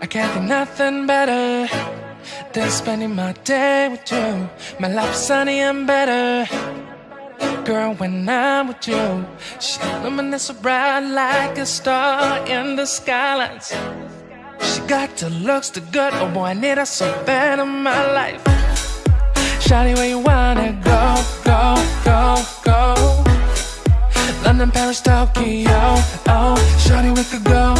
I can't think nothing better than spending my day with you. My life's sunny and better. Girl, when I'm with you, she illuminates so bright like a star in the skylines. She got the looks, the good, oh boy, I need her so bad in my life. Shawty, where you wanna go, go, go, go? London, Paris, Tokyo, oh, shawty, we could go